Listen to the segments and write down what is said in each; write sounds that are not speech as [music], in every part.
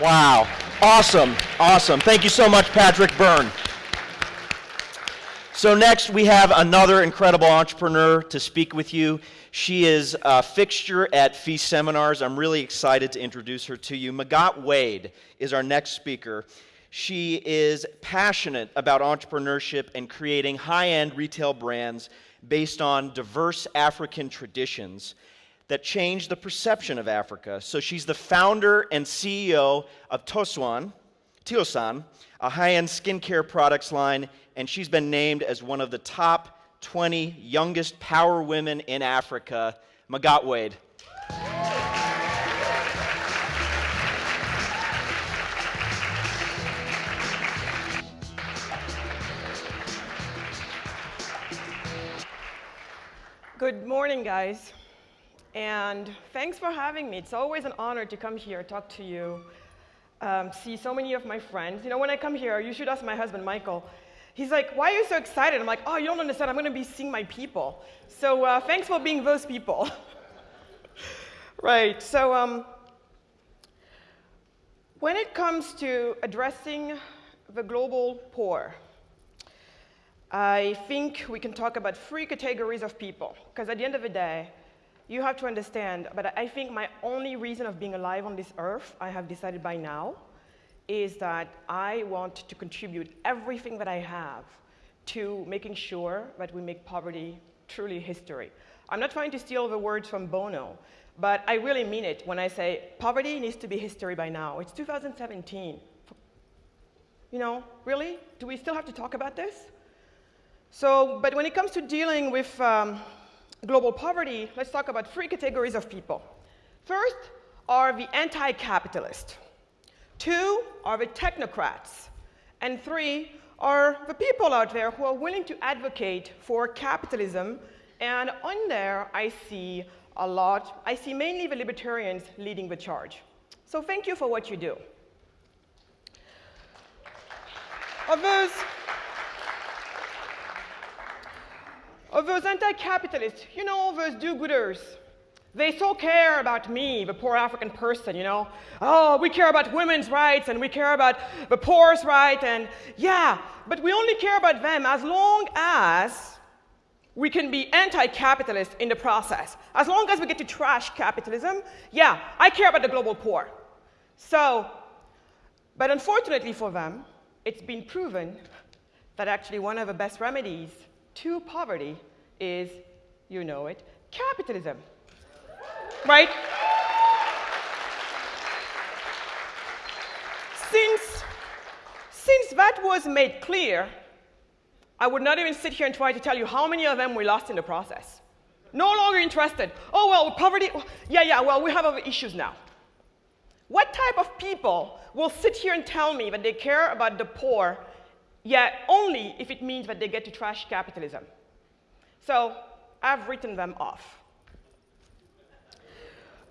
Wow. Awesome. Awesome. Thank you so much, Patrick Byrne. So, next we have another incredible entrepreneur to speak with you. She is a fixture at Feast Seminars. I'm really excited to introduce her to you. Magatte Wade is our next speaker. She is passionate about entrepreneurship and creating high end retail brands based on diverse African traditions that changed the perception of Africa. So she's the founder and CEO of Toswan, Tiossan, a high-end skincare products line, and she's been named as one of the top 20 youngest power women in Africa. Magatte Wade. Good morning, guys. And thanks for having me. It's always an honor to come here, talk to you, um, see so many of my friends. You know, when I come here, you should ask my husband, Michael. He's like, why are you so excited? I'm like, oh, you don't understand. I'm going to be seeing my people. So uh, thanks for being those people. [laughs] right. So um, when it comes to addressing the global poor, I think we can talk about three categories of people. Because at the end of the day, you have to understand, but I think my only reason of being alive on this earth, I have decided by now, is that I want to contribute everything that I have to making sure that we make poverty truly history. I'm not trying to steal the words from Bono, but I really mean it when I say poverty needs to be history by now. It's 2017. You know, really? Do we still have to talk about this? So, but when it comes to dealing with um, global poverty, let's talk about three categories of people. First are the anti-capitalist. Two are the technocrats. And three are the people out there who are willing to advocate for capitalism. And on there, I see a lot, I see mainly the libertarians leading the charge. So thank you for what you do. Of those, of those anti-capitalists, you know, those do-gooders. They so care about me, the poor African person, you know. Oh, we care about women's rights and we care about the poor's rights and yeah, but we only care about them as long as we can be anti-capitalist in the process. As long as we get to trash capitalism, yeah, I care about the global poor. So, but unfortunately for them, it's been proven that actually one of the best remedies to poverty is, you know it, capitalism. right? Since, since that was made clear, I would not even sit here and try to tell you how many of them we lost in the process. No longer interested. Oh, well, poverty, yeah, yeah, well, we have other issues now. What type of people will sit here and tell me that they care about the poor yet only if it means that they get to trash capitalism. So I've written them off.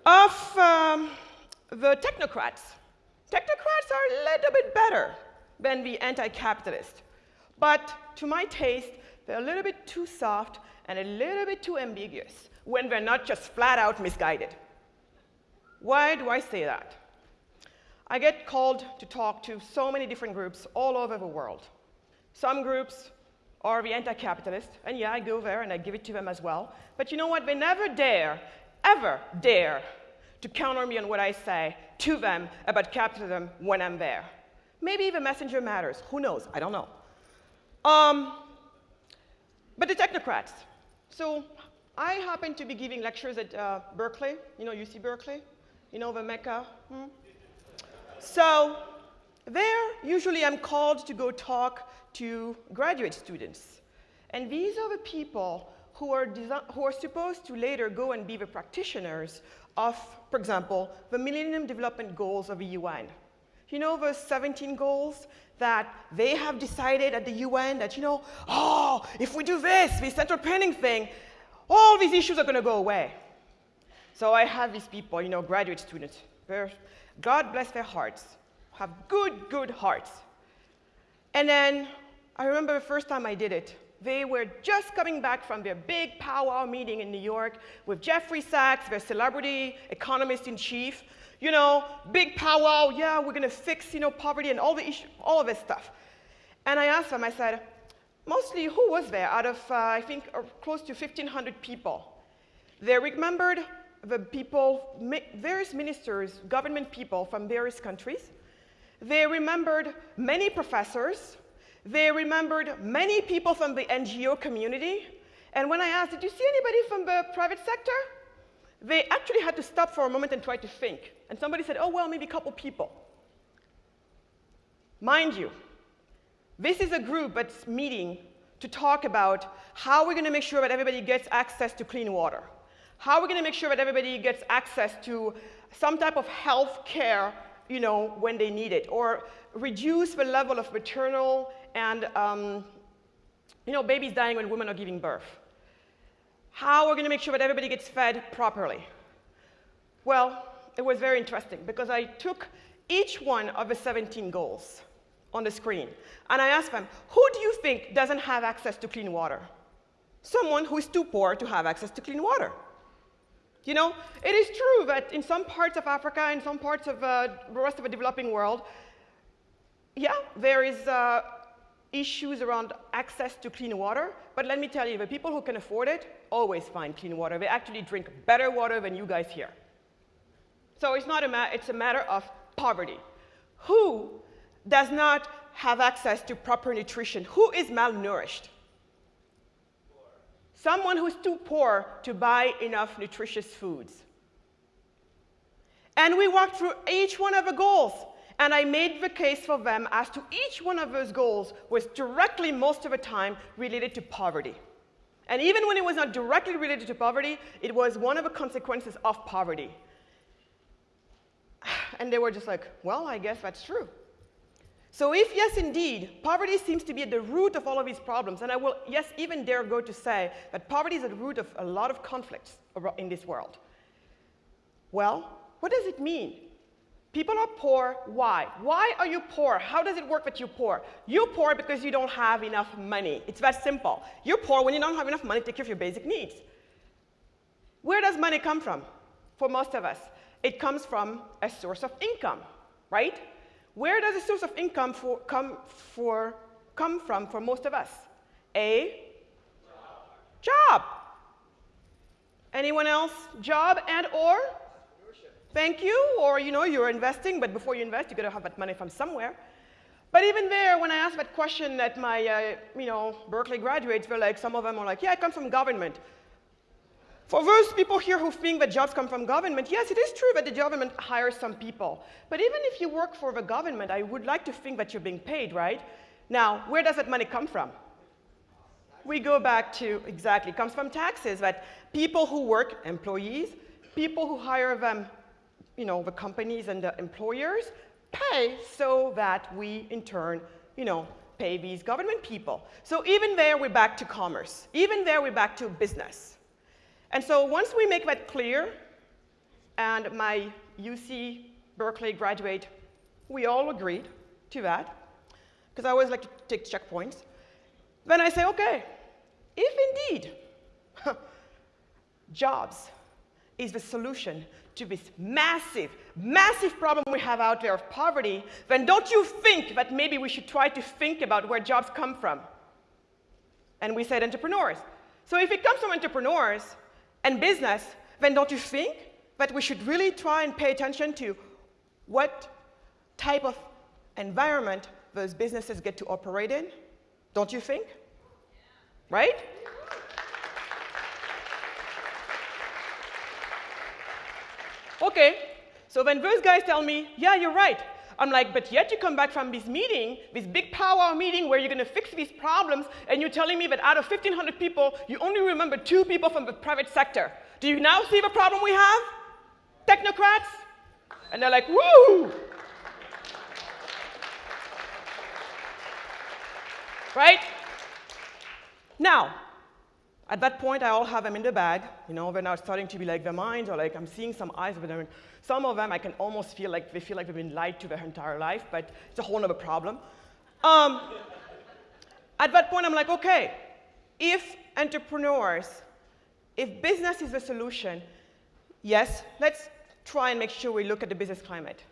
Of um, the technocrats, technocrats are a little bit better than the anti-capitalist. But to my taste, they're a little bit too soft and a little bit too ambiguous when they're not just flat out misguided. Why do I say that? I get called to talk to so many different groups all over the world. Some groups are the anti-capitalist, and yeah, I go there and I give it to them as well. But you know what? They never dare, ever dare to counter me on what I say to them about capitalism when I'm there. Maybe the messenger matters. Who knows? I don't know. Um, but the technocrats. So I happen to be giving lectures at uh, Berkeley. You know UC Berkeley? You know the Mecca? Hmm? So there, usually I'm called to go talk to graduate students. And these are the people who are, who are supposed to later go and be the practitioners of, for example, the Millennium Development Goals of the UN. You know those 17 goals that they have decided at the UN that, you know, oh, if we do this, this central planning thing, all these issues are going to go away. So I have these people, you know, graduate students, God bless their hearts, have good, good hearts. And then I remember the first time I did it. They were just coming back from their big powwow meeting in New York with Jeffrey Sachs, their celebrity economist in chief. you know, big powwow, yeah, we're going to fix, you know, poverty and all, the issue, all of this stuff. And I asked them, I said, mostly who was there out of, uh, I think, uh, close to 1,500 people? They remembered the people, various ministers, government people from various countries. They remembered many professors. They remembered many people from the NGO community. And when I asked, did you see anybody from the private sector? They actually had to stop for a moment and try to think. And somebody said, oh, well, maybe a couple people. Mind you, this is a group that's meeting to talk about how we're going to make sure that everybody gets access to clean water. How we're going to make sure that everybody gets access to some type of health care, you know, when they need it, or reduce the level of maternal and, um, you know, babies dying when women are giving birth. How are we're going to make sure that everybody gets fed properly. Well, it was very interesting because I took each one of the 17 goals on the screen. And I asked them, who do you think doesn't have access to clean water? Someone who is too poor to have access to clean water. You know, it is true that in some parts of Africa, in some parts of uh, the rest of the developing world, yeah, there is uh, issues around access to clean water. But let me tell you, the people who can afford it always find clean water. They actually drink better water than you guys here. So it's not a it's a matter of poverty. Who does not have access to proper nutrition? Who is malnourished? Someone who's too poor to buy enough nutritious foods. And we walked through each one of the goals, and I made the case for them as to each one of those goals was directly, most of the time, related to poverty. And even when it was not directly related to poverty, it was one of the consequences of poverty. [sighs] And they were just like, well, I guess that's true. So if, yes, indeed, poverty seems to be at the root of all of these problems, and I will, yes, even dare go to say that poverty is at the root of a lot of conflicts in this world. Well, what does it mean? People are poor, why? Why are you poor? How does it work that you're poor? You're poor because you don't have enough money. It's that simple. You're poor when you don't have enough money to take care of your basic needs. Where does money come from for most of us? It comes from a source of income, right? Where does the source of income for, come, for, come from for most of us? A job. job. Anyone else? Job and or? Thank you. Or you know, you're investing, but before you invest, you got to have that money from somewhere. But even there, when I asked that question at my, uh, you know, Berkeley graduates, were like, some of them are like, yeah, I come from government. For those people here who think that jobs come from government, yes, it is true that the government hires some people. But even if you work for the government, I would like to think that you're being paid, right? Now, where does that money come from? We go back to, exactly, comes from taxes, that people who work, employees, people who hire them, you know, the companies and the employers, pay so that we, in turn, you know, pay these government people. So even there, we're back to commerce. Even there, we're back to business. And so once we make that clear, and my UC Berkeley graduate, we all agreed to that, because I always like to take checkpoints, then I say, okay, if indeed [laughs] jobs is the solution to this massive, massive problem we have out there of poverty, then don't you think that maybe we should try to think about where jobs come from? And we said entrepreneurs. So if it comes from entrepreneurs, and business, then don't you think that we should really try and pay attention to what type of environment those businesses get to operate in? Don't you think? Right? Okay, so when those guys tell me, yeah, you're right, I'm like, but yet you come back from this meeting, this big powwow meeting where you're going to fix these problems, and you're telling me that out of 1,500 people, you only remember two people from the private sector. Do you now see the problem we have? Technocrats? And they're like, woo! right? Now, at that point, I all have them in the bag. You know, they're now starting to be like their minds, or like I'm seeing some eyes with them. Some of them, I can almost feel like they feel like they've been lied to their entire life, but it's a whole other problem. Um, at that point, I'm like, okay, if entrepreneurs, if business is the solution, yes, let's try and make sure we look at the business climate.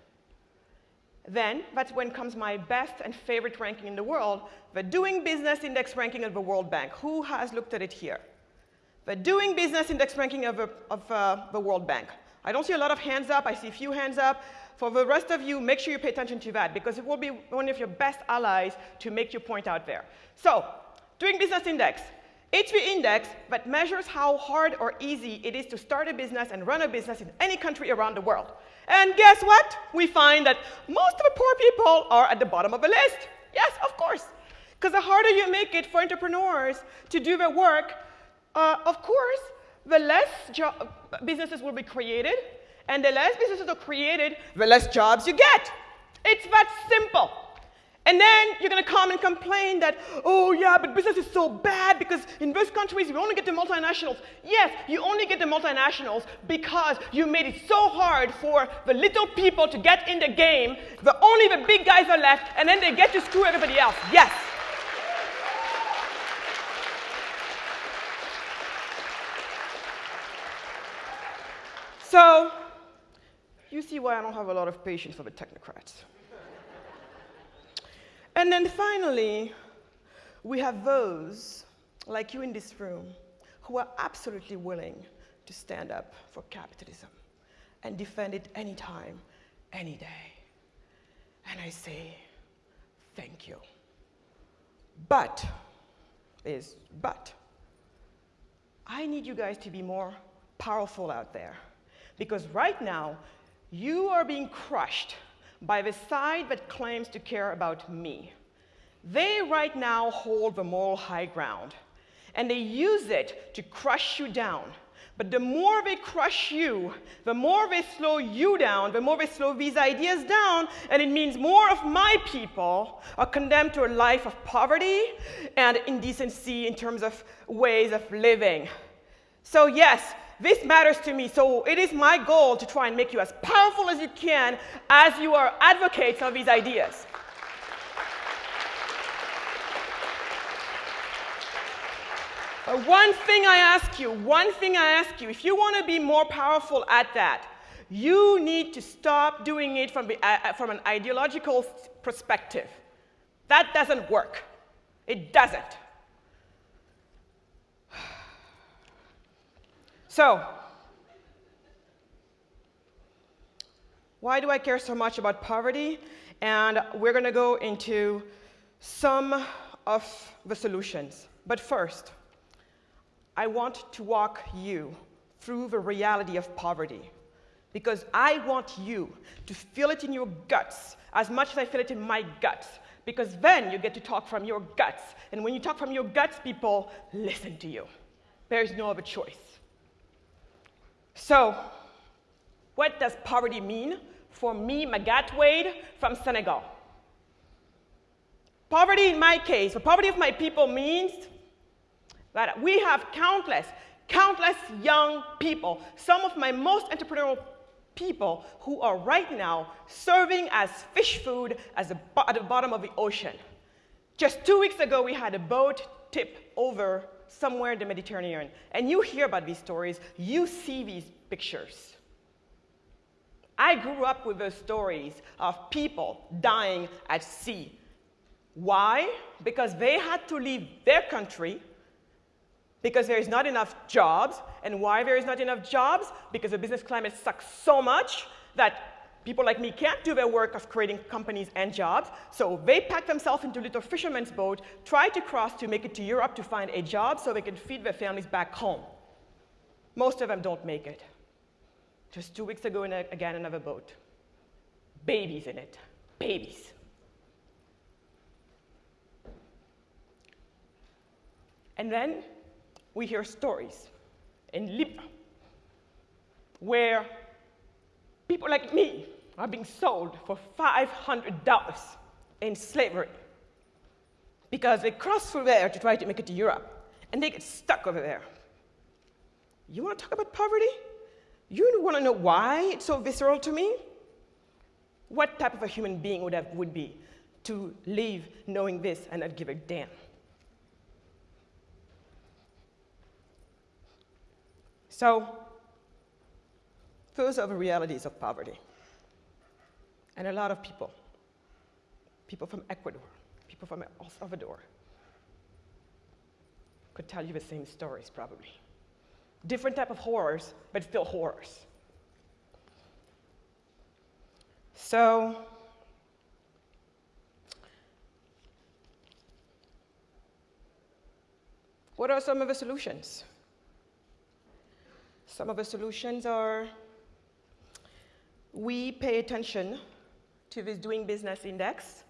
Then, that's when comes my best and favorite ranking in the world, the Doing Business Index ranking of the World Bank. Who has looked at it here? The Doing Business Index ranking of, of uh, the World Bank. I don't see a lot of hands up, I see a few hands up. For the rest of you, make sure you pay attention to that because it will be one of your best allies to make your point out there. So, Doing Business Index. It's the index that measures how hard or easy it is to start a business and run a business in any country around the world. And guess what? We find that most of the poor people are at the bottom of the list. Yes, of course. Because the harder you make it for entrepreneurs to do their work, uh, of course, the less businesses will be created, and the less businesses are created, the less jobs you get. It's that simple. And then you're going to come and complain that, oh, yeah, but business is so bad because in those countries we only get the multinationals. Yes, you only get the multinationals because you made it so hard for the little people to get in the game. The only the big guys are left, and then they get to screw everybody else. Yes. So, you see why I don't have a lot of patience for the technocrats. And then finally, we have those, like you in this room, who are absolutely willing to stand up for capitalism and defend it anytime, any day. And I say, thank you. But, is but, I need you guys to be more powerful out there. Because right now, you are being crushed by the side that claims to care about me. They right now hold the moral high ground, and they use it to crush you down. But the more they crush you, the more they slow you down, the more they slow these ideas down, and it means more of my people are condemned to a life of poverty and indecency in terms of ways of living. So, yes, this matters to me, so it is my goal to try and make you as powerful as you can as you are advocates of these ideas. Uh, one thing I ask you, one thing I ask you, if you want to be more powerful at that, you need to stop doing it from, the, uh, uh from an ideological perspective. That doesn't work. It doesn't. So, why do I care so much about poverty? And we're going to go into some of the solutions. But first, I want to walk you through the reality of poverty because I want you to feel it in your guts as much as I feel it in my guts because then you get to talk from your guts. And when you talk from your guts, people listen to you. There's no other choice. So, what does poverty mean for me, Magatte Wade, from Senegal? Poverty, in my case, the poverty of my people means that we have countless, countless young people, some of my most entrepreneurial people who are right now serving as fish food as a, at the bottom of the ocean. Just two weeks ago, we had a boat tip over somewhere in the Mediterranean. And you hear about these stories, you see these pictures. I grew up with those stories of people dying at sea. Why? Because they had to leave their country because there is not enough jobs. And why there is not enough jobs? Because the business climate sucks so much that People like me can't do their work of creating companies and jobs, so they pack themselves into little fisherman's boat, try to cross to make it to Europe to find a job so they can feed their families back home. Most of them don't make it. Just two weeks ago, in a, again, another boat. Babies in it. Babies. And then we hear stories in Libya where people like me are being sold for $500 in slavery because they cross through there to try to make it to Europe and they get stuck over there. You want to talk about poverty? You want to know why it's so visceral to me? What type of a human being would, have, would be to live knowing this and not give a damn? So, those are the realities of poverty. And a lot of people, people from Ecuador, people from El Salvador, could tell you the same stories probably. Different type of horrors, but still horrors. So, what are some of the solutions? Some of the solutions are we pay attention to this doing business index,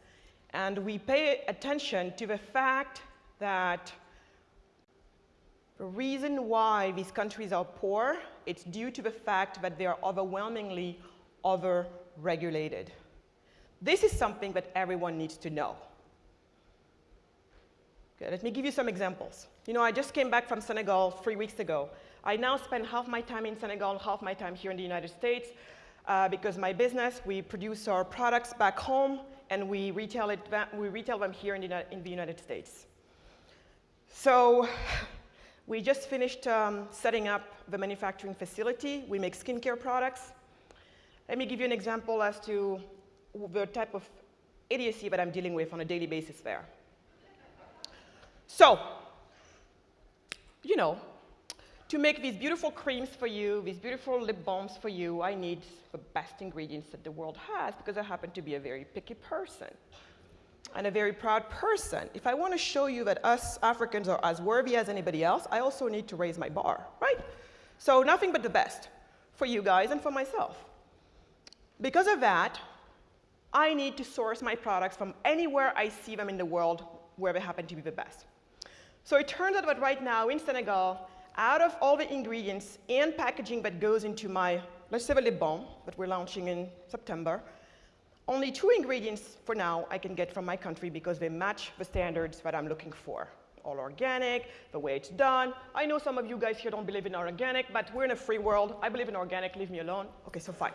and we pay attention to the fact that the reason why these countries are poor, it's due to the fact that they are overwhelmingly over-regulated. This is something that everyone needs to know. Okay, let me give you some examples. You know, I just came back from Senegal three weeks ago. I now spend half my time in Senegal, half my time here in the United States, uh, because my business, we produce our products back home, and we retail, it, we retail them here in the, in the United States. So we just finished um, setting up the manufacturing facility. We make skincare products. Let me give you an example as to the type of idiocy that I'm dealing with on a daily basis there. So, you know, to make these beautiful creams for you, these beautiful lip balms for you, I need the best ingredients that the world has because I happen to be a very picky person and a very proud person. If I want to show you that us Africans are as worthy as anybody else, I also need to raise my bar, right? So nothing but the best for you guys and for myself. Because of that, I need to source my products from anywhere I see them in the world where they happen to be the best. So it turns out that right now in Senegal, out of all the ingredients and packaging that goes into my, let's say the lip balm that we're launching in September, only two ingredients for now I can get from my country because they match the standards that I'm looking for. All organic, the way it's done. I know some of you guys here don't believe in organic, but we're in a free world. I believe in organic, leave me alone. Okay, so fine.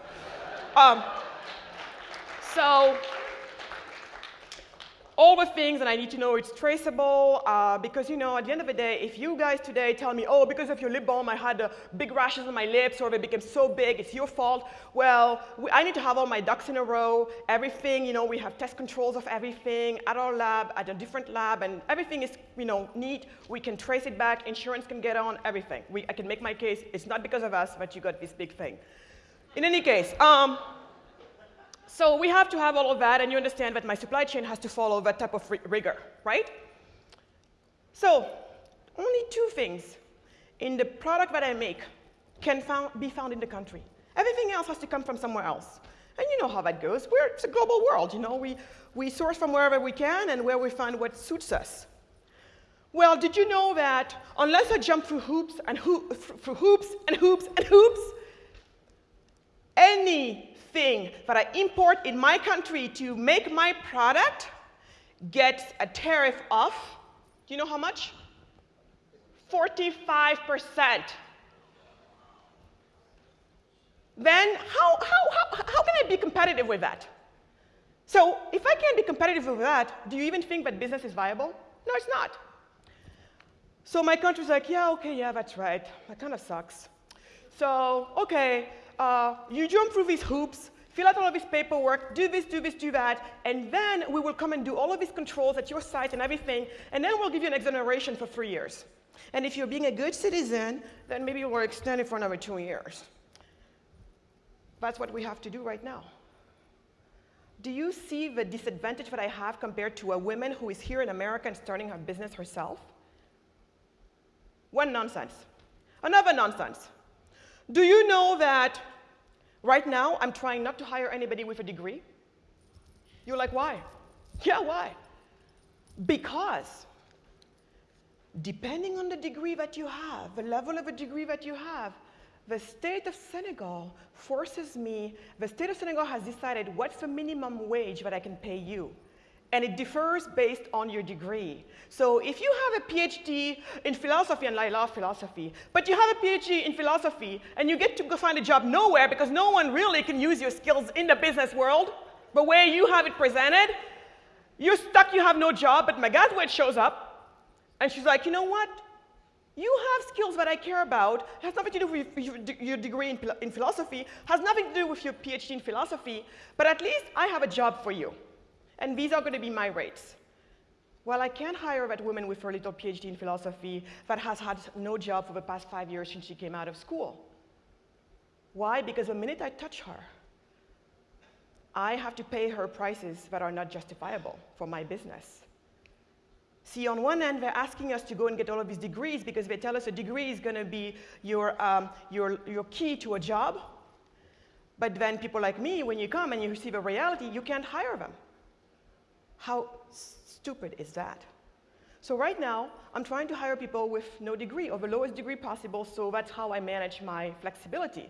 Um, so all the things and I need to know it's traceable uh, because, you know, at the end of the day, if you guys today tell me, oh, because of your lip balm, I had uh, big rashes on my lips or they became so big, it's your fault. Well, we, I need to have all my ducks in a row, everything, you know, we have test controls of everything at our lab, at a different lab, and everything is, you know, neat. We can trace it back, insurance can get on, everything. We, I can make my case, it's not because of us that you got this big thing. In any case, um, so we have to have all of that, and you understand that my supply chain has to follow that type of rigor, right? So only two things in the product that I make can found, be found in the country. Everything else has to come from somewhere else. And you know how that goes. We're, it's a global world, you know. We, we source from wherever we can and where we find what suits us. Well, did you know that unless I jump through hoops and ho through hoops and hoops and hoops, any thing that I import in my country to make my product gets a tariff of, do you know how much? 45%. Then how, how, how, how can I be competitive with that? So if I can't be competitive with that, do you even think that business is viable? No, it's not. So my country's like, yeah, okay, yeah, that's right. That kind of sucks. So, okay, uh, you jump through these hoops, fill out all of this paperwork, do this, do this, do that, and then we will come and do all of these controls at your site and everything, and then we'll give you an exoneration for three years. And if you're being a good citizen, then maybe we'll extend it for another two years. That's what we have to do right now. Do you see the disadvantage that I have compared to a woman who is here in America and starting her business herself? One nonsense. Another nonsense. Do you know that right now I'm trying not to hire anybody with a degree? You're like, why? Yeah, why? Because depending on the degree that you have, the level of a degree that you have, the state of Senegal forces me, the state of Senegal has decided what's the minimum wage that I can pay you and it differs based on your degree. So if you have a PhD in philosophy, and I love philosophy, but you have a PhD in philosophy, and you get to go find a job nowhere because no one really can use your skills in the business world, but where you have it presented, you're stuck, you have no job, but my graduate shows up, and she's like, you know what? You have skills that I care about. It has nothing to do with your, degree in, in philosophy, has nothing to do with your PhD in philosophy, but at least I have a job for you. And these are going to be my rates. Well, I can't hire that woman with her little PhD in philosophy that has had no job for the past five years since she came out of school. Why? Because the minute I touch her, I have to pay her prices that are not justifiable for my business. See, on one end, they're asking us to go and get all of these degrees because they tell us a degree is going to be your, um, your, your key to a job. But then people like me, when you come and you see the reality, you can't hire them. How stupid is that? So right now, I'm trying to hire people with no degree or the lowest degree possible, so that's how I manage my flexibility.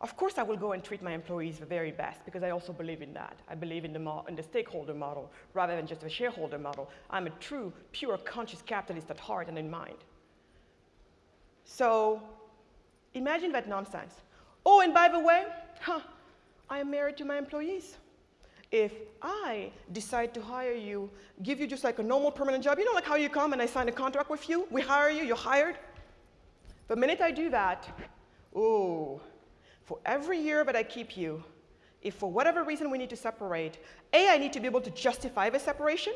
Of course, I will go and treat my employees the very best because I also believe in that. I believe in the, in the stakeholder model rather than just the shareholder model. I'm a true, pure, conscious capitalist at heart and in mind. So imagine that nonsense. Oh, and by the way, huh, I am married to my employees. If I decide to hire you, give you just like a normal permanent job, you know, like how you come and I sign a contract with you, we hire you, you're hired. The minute I do that, oh, for every year that I keep you, if for whatever reason we need to separate, A, I need to be able to justify the separation.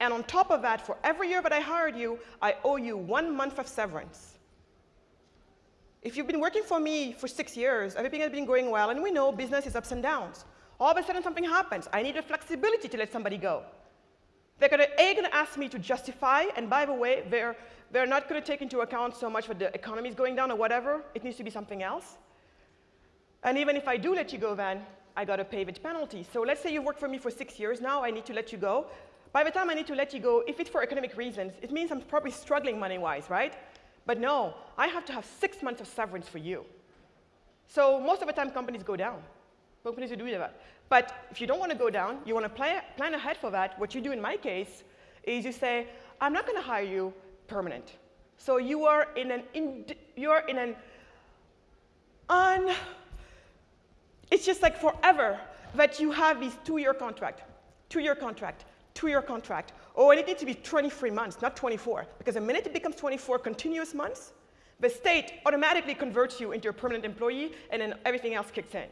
And on top of that, for every year that I hired you, I owe you one month of severance. If you've been working for me for six years, everything has been going well, and we know business is ups and downs. All of a sudden something happens. I need the flexibility to let somebody go. They're gonna, A, gonna ask me to justify, and by the way, they're, they're not gonna take into account so much that the economy is going down or whatever. It needs to be something else. And even if I do let you go, then I got to pay the penalty. So let's say you've worked for me for six years now, I need to let you go. By the time I need to let you go, if it's for economic reasons, it means I'm probably struggling money-wise, right? But no, I have to have six months of severance for you. So most of the time, companies go down. Companies do that. But if you don't want to go down, you want to plan, plan ahead for that. What you do in my case is you say, I'm not going to hire you permanent. So you are in an, you are in an un, it's just like forever that you have this two-year contract, two-year contract, two-year contract. Oh, and it needs to be 23 months, not 24, because the minute it becomes 24 continuous months, the state automatically converts you into a permanent employee, and then everything else kicks in.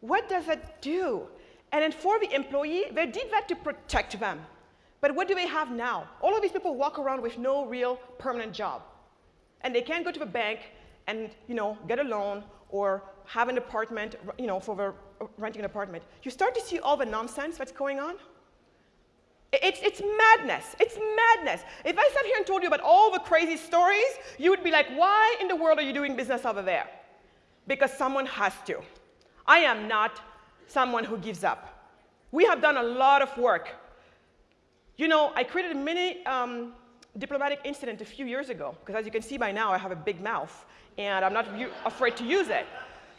What does that do? And then for the employee, they did that to protect them. But what do they have now? All of these people walk around with no real permanent job. And they can't go to the bank and you know, get a loan or have an apartment, you know, for the, uh, renting an apartment, you start to see all the nonsense that's going on. It's, it's madness. It's madness. If I sat here and told you about all the crazy stories, you would be like, why in the world are you doing business over there? Because someone has to. I am not someone who gives up. We have done a lot of work. You know, I created a mini um, diplomatic incident a few years ago, because as you can see by now, I have a big mouth and I'm not afraid to use it.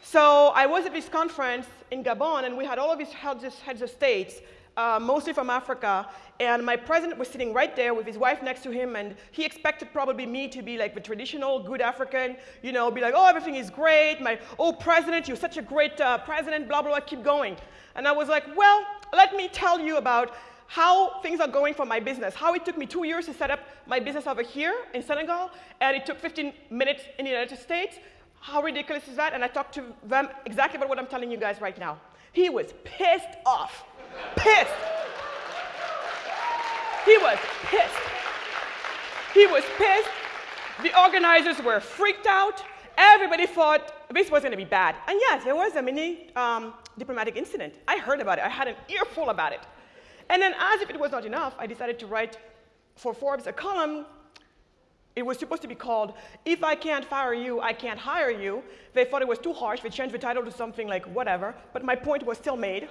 So I was at this conference in Gabon, and we had all of these heads of states, uh, mostly from Africa, and my president was sitting right there with his wife next to him, and he expected probably me to be like the traditional good African, you know, be like, oh, everything is great, my, oh, president, you're such a great uh, president, blah, blah, blah, keep going. And I was like, well, let me tell you about how things are going for my business, how it took me two years to set up my business over here in Senegal, and it took 15 minutes in the United States. How ridiculous is that? And I talked to them exactly about what I'm telling you guys right now. He was pissed off. Pissed. He was pissed. He was pissed. The organizers were freaked out. Everybody thought this was going to be bad. And yes, there was a mini um, diplomatic incident. I heard about it. I had an earful about it. And then, as if it was not enough, I decided to write for Forbes a column. It was supposed to be called, If I Can't Fire You, I Can't Hire You. They thought it was too harsh. They changed the title to something like whatever, but my point was still made.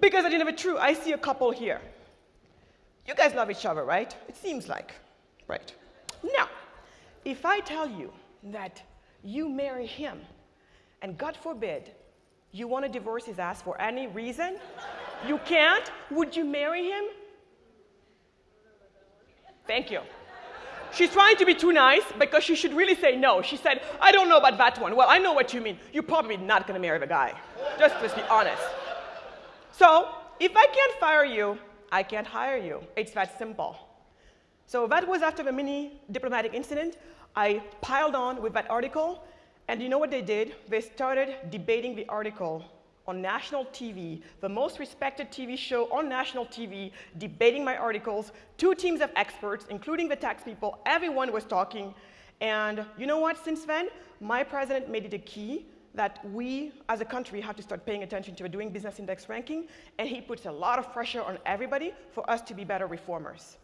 Because at the end of it, true, I see a couple here. You guys love each other, right? It seems like, right? Now, if I tell you that you marry him, and God forbid, you want to divorce his ass for any reason, you can't? Would you marry him? Thank you. She's trying to be too nice because she should really say no. She said, I don't know about that one. Well, I know what you mean. You're probably not going to marry the guy. Just let's be honest. So, if I can't fire you, I can't hire you. It's that simple. So that was after the mini diplomatic incident. I piled on with that article, and you know what they did? They started debating the article on national TV, the most respected TV show on national TV, debating my articles. Two teams of experts, including the tax people, everyone was talking. And you know what? Since then, my president made it a key that we as a country have to start paying attention to a doing business index ranking, and he puts a lot of pressure on everybody for us to be better reformers.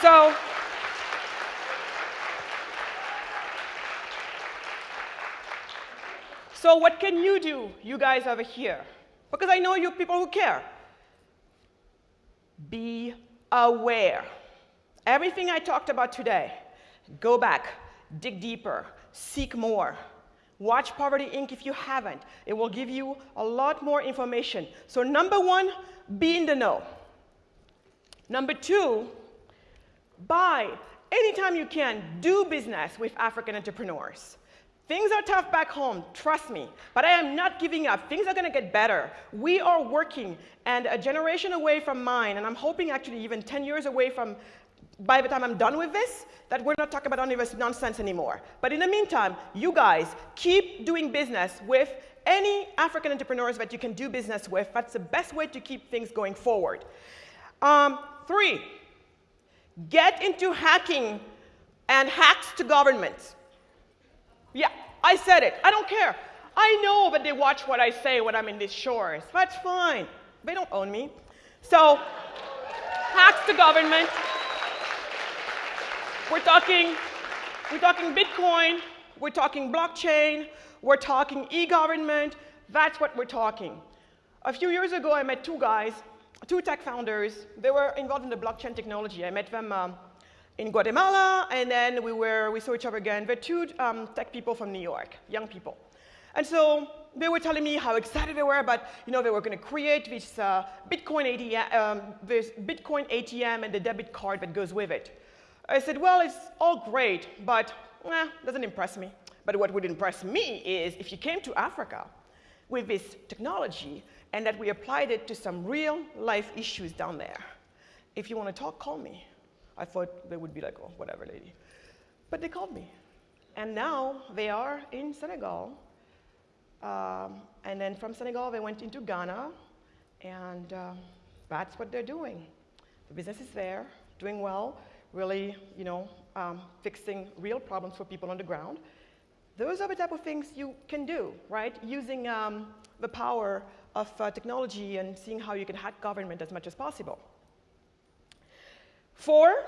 So, so what can you do, you guys over here? Because I know you people who care. Be aware. Everything I talked about today, go back, dig deeper, seek more. Watch Poverty Inc. if you haven't. It will give you a lot more information. So number one, be in the know. Number two, buy anytime you can, do business with African entrepreneurs. Things are tough back home, trust me, but I am not giving up. Things are gonna get better. We are working, and a generation away from mine, and I'm hoping actually even 10 years away from by the time I'm done with this, that we're not talking about this nonsense anymore. But in the meantime, you guys keep doing business with any African entrepreneurs that you can do business with. That's the best way to keep things going forward. Um, three, get into hacking and hacks to governments. Yeah, I said it. I don't care. I know that they watch what I say when I'm in these shores. That's fine. They don't own me. So, hacks to government. We're talking, we're talking Bitcoin, we're talking blockchain, we're talking e-government. That's what we're talking. A few years ago, I met two guys, two tech founders. They were involved in the blockchain technology. I met them um, in Guatemala, and then we, were, we saw each other again. They're two um, tech people from New York, young people. And so they were telling me how excited they were about, you know, they were going to create this uh, Bitcoin ATM, um, this Bitcoin ATM and the debit card that goes with it. I said, well, it's all great, but eh, doesn't impress me. But what would impress me is if you came to Africa with this technology and that we applied it to some real life issues down there. If you want to talk, call me. I thought they would be like, oh, whatever, lady. But they called me. And now they are in Senegal. Um, and then from Senegal, they went into Ghana. And uh, that's what they're doing. The business is there, doing well really, you know, um, fixing real problems for people on the ground. Those are the type of things you can do, right? Using um, the power of uh, technology and seeing how you can hack government as much as possible. Four,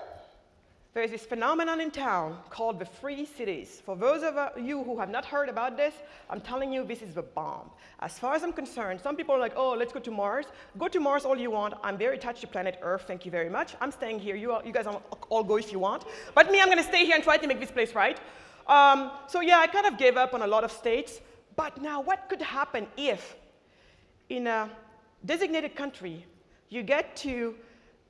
there's this phenomenon in town called the free cities. For those of you who have not heard about this, I'm telling you this is the bomb. As far as I'm concerned, some people are like, oh, let's go to Mars. Go to Mars all you want. I'm very attached to planet Earth, thank you very much. I'm staying here. You, you guys all go if you want. But me, I'm going to stay here and try to make this place right. Um, so yeah, I kind of gave up on a lot of states. But now what could happen if in a designated country you get to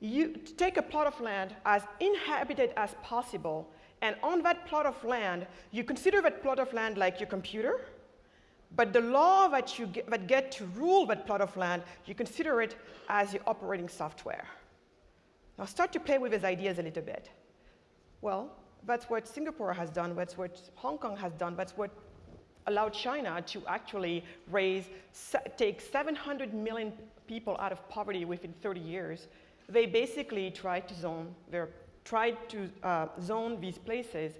you take a plot of land as inhabited as possible, and on that plot of land, you consider that plot of land like your computer, but the law that you get, that get to rule that plot of land, you consider it as your operating software. Now start to play with these ideas a little bit. Well, that's what Singapore has done, that's what Hong Kong has done, that's what allowed China to actually raise, take 700 million people out of poverty within 30 years they basically tried to zone, their, tried to uh, zone these places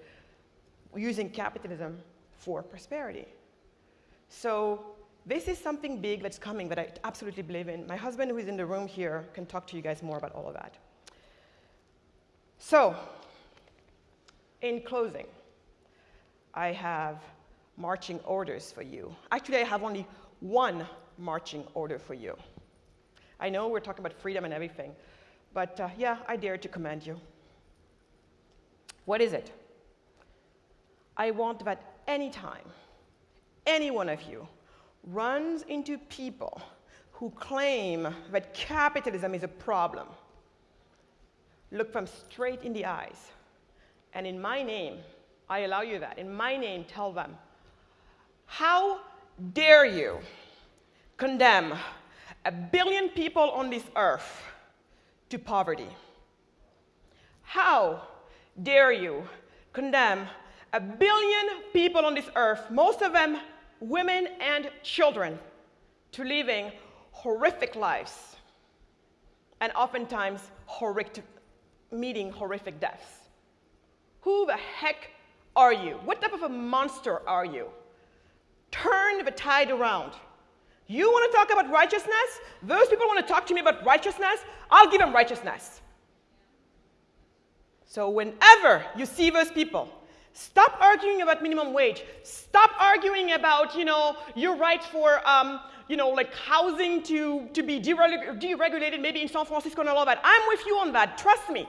using capitalism for prosperity. So this is something big that's coming that I absolutely believe in. My husband, who is in the room here, can talk to you guys more about all of that. So, in closing, I have marching orders for you. Actually, I have only one marching order for you. I know we're talking about freedom and everything, but uh, yeah, I dare to commend you. What is it? I want that anytime any one of you runs into people who claim that capitalism is a problem, look them straight in the eyes. And in my name, I allow you that. In my name, tell them, how dare you condemn a billion people on this earth to poverty. How dare you condemn a billion people on this earth, most of them women and children, to living horrific lives and oftentimes horrific, meeting horrific deaths? Who the heck are you? What type of a monster are you? Turn the tide around. You want to talk about righteousness? Those people want to talk to me about righteousness? I'll give them righteousness. So, whenever you see those people, stop arguing about minimum wage. Stop arguing about, you know, your right for, um, you know, like housing to, to be deregulated, maybe in San Francisco and all of that. I'm with you on that. Trust me.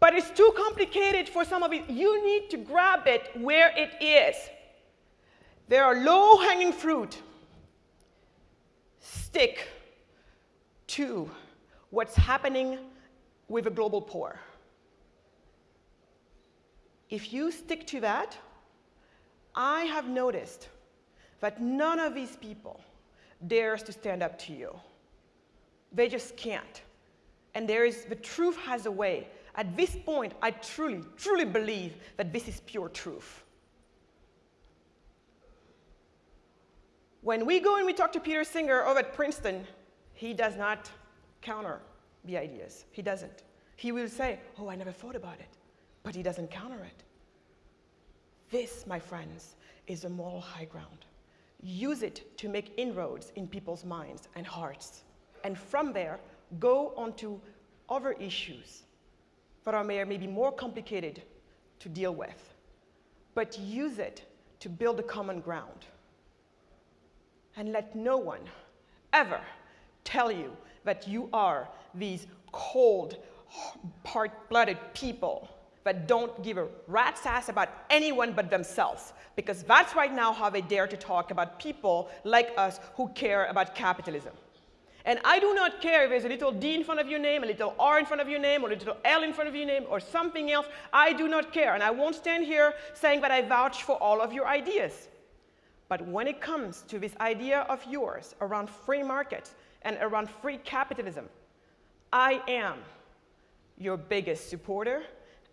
But it's too complicated for some of it. You need to grab it where it is. There are low hanging fruit. Stick to what's happening with the global poor. If you stick to that, I have noticed that none of these people dares to stand up to you. They just can't. And there is, the truth has a way. At this point, I truly, truly believe that this is pure truth. When we go and we talk to Peter Singer over at Princeton, he does not counter the ideas. He doesn't. He will say, Oh, I never thought about it, but he doesn't counter it. This, my friends, is a moral high ground. Use it to make inroads in people's minds and hearts. And from there, go on to other issues that are maybe more complicated to deal with. But use it to build a common ground. And let no one ever tell you that you are these cold, part blooded people that don't give a rat's ass about anyone but themselves. Because that's right now how they dare to talk about people like us who care about capitalism. And I do not care if there's a little D in front of your name, a little R in front of your name, or a little L in front of your name, or something else. I do not care. And I won't stand here saying that I vouch for all of your ideas. But when it comes to this idea of yours around free markets and around free capitalism, I am your biggest supporter,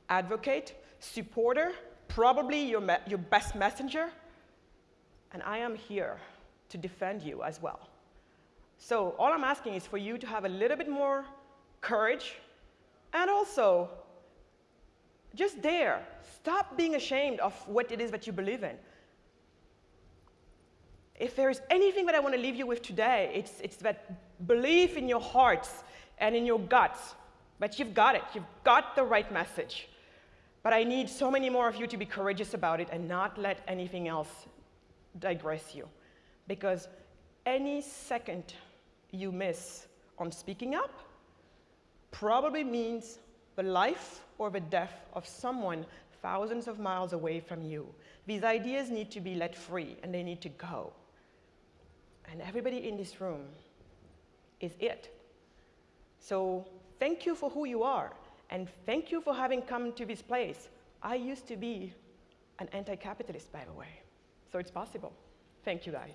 advocate, supporter, probably your, your best messenger, and I am here to defend you as well. So all I'm asking is for you to have a little bit more courage and also just dare. Stop being ashamed of what it is that you believe in if there's anything that I want to leave you with today, it's, it's that belief in your hearts and in your guts that you've got it. You've got the right message. But I need so many more of you to be courageous about it and not let anything else digress you. Because any second you miss on speaking up probably means the life or the death of someone thousands of miles away from you. These ideas need to be let free and they need to go. And everybody in this room is it. So thank you for who you are. And thank you for having come to this place. I used to be an anti capitalist, by the way. So it's possible. Thank you, guys.